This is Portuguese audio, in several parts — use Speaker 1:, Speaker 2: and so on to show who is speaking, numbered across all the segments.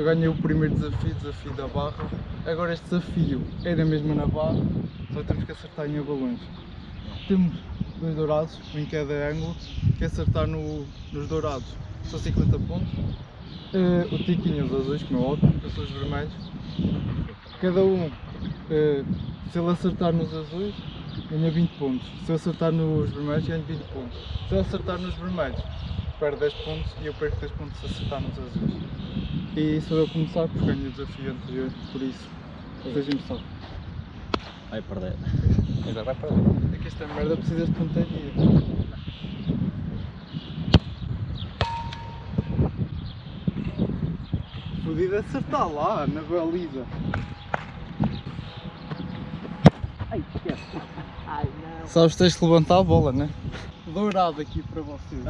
Speaker 1: ganhei o primeiro desafio, desafio da barra. Agora este desafio era mesmo na barra, só temos que acertar em balões. Temos dois dourados, um em cada ângulo, que acertar no, nos dourados são 50 pontos. Eh, o tiquinho os azuis, como é óbvio, eu sou os vermelhos. Cada um, eh, se ele acertar nos azuis, ganha 20 pontos. Se eu acertar nos vermelhos, ganho 20 pontos. Se eu acertar nos vermelhos, perde 10 pontos e eu perco 10 pontos se acertar nos azuis. E sou eu começar porque ganhei o desafio anterior, por isso, sejam só.
Speaker 2: Vai perder. Agora vai perder.
Speaker 1: É que esta merda precisa de pontaria. Podia acertar lá, na baliza.
Speaker 2: Ai, esquece. Ai, não.
Speaker 1: Sabes, tens de levantar a bola, né? Dourado aqui para vocês.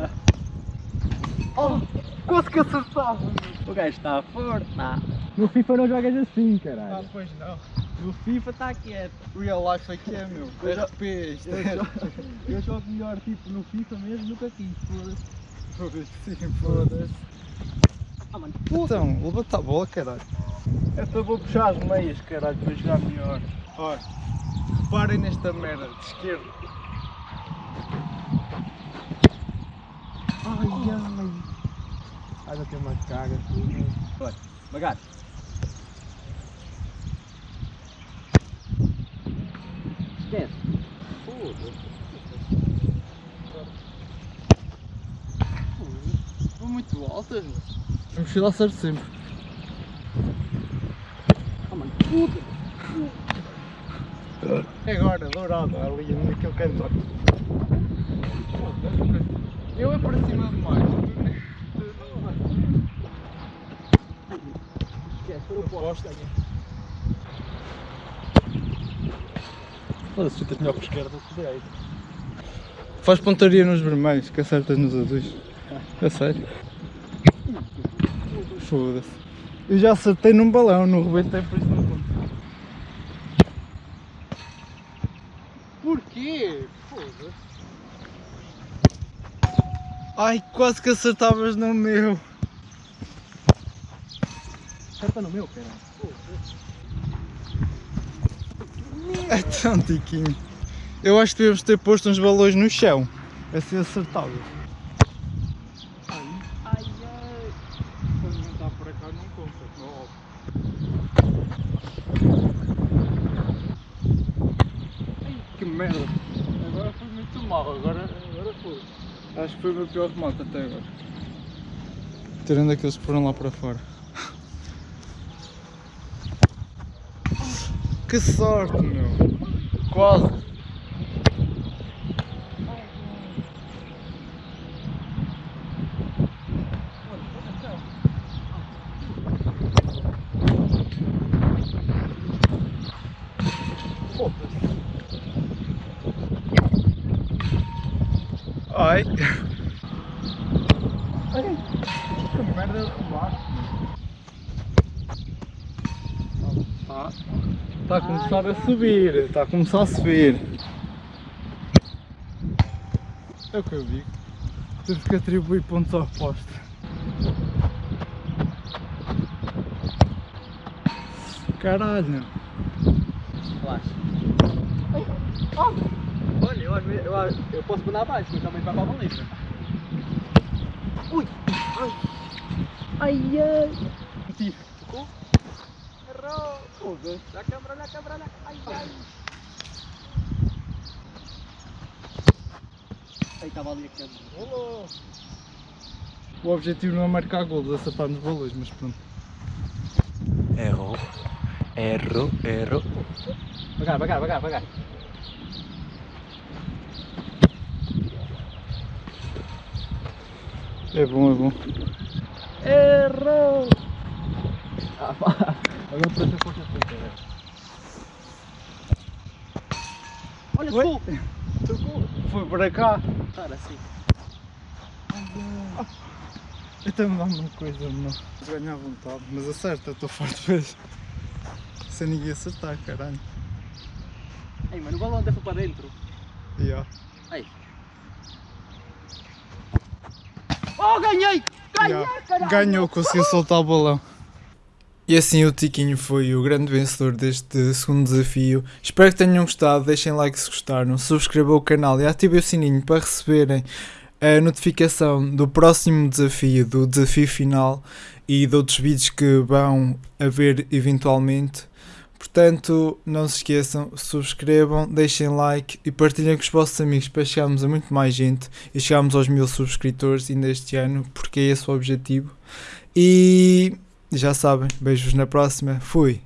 Speaker 1: Oh, quase que acertava!
Speaker 2: O gajo está forte. Tá.
Speaker 3: No FIFA não jogas assim,
Speaker 1: Ah,
Speaker 3: caralho.
Speaker 1: pois não.
Speaker 2: No FIFA está quieto.
Speaker 1: Real life aqui é meu.
Speaker 2: Eu Eu
Speaker 1: é.
Speaker 2: jogo, eu jogo melhor tipo no FIFA mesmo do que aqui. Foda-se.
Speaker 1: Foda-se, sim, foda-se.
Speaker 2: Ah, mano.
Speaker 1: Então, levanta a bola, caralho.
Speaker 2: Eu vou puxar as meias, caralho, para jogar melhor.
Speaker 1: Olha, reparem nesta merda de esquerda.
Speaker 3: Ai, ai. Não tem mais caga.
Speaker 2: Olha, devagar. Esquece. Foda-se.
Speaker 1: Vou muito altas, meu. A mochila acerta sempre.
Speaker 2: Ah, mano. Puta.
Speaker 1: É agora, dourado, ali naquele canto. Eu é para cima demais.
Speaker 2: Eu não posso.
Speaker 3: Foda-se, chutas melhor para a esquerda do que direita.
Speaker 1: Faz pontaria nos vermelhos, que acertas nos azuis. É sério. Foda-se. Eu já acertei num balão, não rebentei por isso não conta. Porquê? Foda-se. Ai, quase que acertavas no meu.
Speaker 3: Acerta no meu, caralho.
Speaker 1: É tão tiquinho. Eu acho que devemos ter posto uns balões no chão. Assim acertavas.
Speaker 2: Ai, ai.
Speaker 1: Quando não está por cá não conta, não é Ai, que merda. Agora foi muito mal, agora, agora foi. Acho que foi o meu pior remate até agora. Tirando aqueles que foram lá para fora. Que sorte, meu. Quase. Ai. Ai. Que merda meu. Tá. Está a começar a subir. Está a começar a subir. É o que eu digo. Temos que atribuir pontos ao poste. Caralho.
Speaker 2: Relaxa. Olha, eu, eu, eu posso mandar abaixo, mas também vai para a baliza. Ui! Ai! Ai, ai! Tocou? Errou! Foda-se! Olha a câmera, olha a câmera, olha a Ai, ai! Aí estava ali a câmera. Olô!
Speaker 1: O objetivo não é marcar golos, acertar nos balões, mas pronto.
Speaker 3: Errou. Errou, errou.
Speaker 2: Vagar, vagar, vagar, vagar.
Speaker 1: É bom, é bom.
Speaker 2: Errou! Ah, Agora para feita, velho. Olha, tocou! Tocou!
Speaker 1: Foi para cá.
Speaker 2: Cara, assim.
Speaker 1: Então me dá uma coisa, não. Ganhar vontade, mas acerta, estou forte vezes. Sem ninguém acertar, caralho.
Speaker 2: Ei, mano, o balão até foi para dentro.
Speaker 1: Yeah.
Speaker 2: Ei. Oh, ganhei! Ganhei,
Speaker 1: Yeah.
Speaker 2: caralho!
Speaker 1: Ganhou, conseguiu soltar o balão. E assim o Tiquinho foi o grande vencedor deste segundo desafio. Espero que tenham gostado, deixem like se gostaram, subscrevam o canal e ativem o sininho para receberem a notificação do próximo desafio, do desafio final e de outros vídeos que vão haver eventualmente. Portanto, não se esqueçam, subscrevam, deixem like e partilhem com os vossos amigos para chegarmos a muito mais gente e chegarmos aos mil subscritores ainda este ano, porque é esse o objetivo. E já sabem, beijos na próxima. Fui!